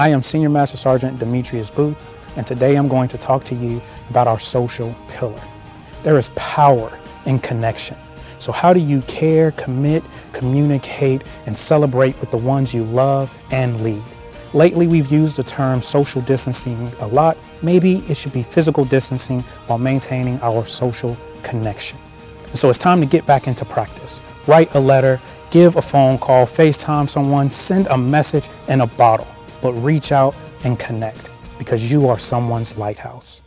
I am Senior Master Sergeant Demetrius Booth, and today I'm going to talk to you about our social pillar. There is power in connection. So how do you care, commit, communicate, and celebrate with the ones you love and lead? Lately, we've used the term social distancing a lot. Maybe it should be physical distancing while maintaining our social connection. And so it's time to get back into practice. Write a letter, give a phone call, FaceTime someone, send a message in a bottle, but reach out and connect because you are someone's lighthouse.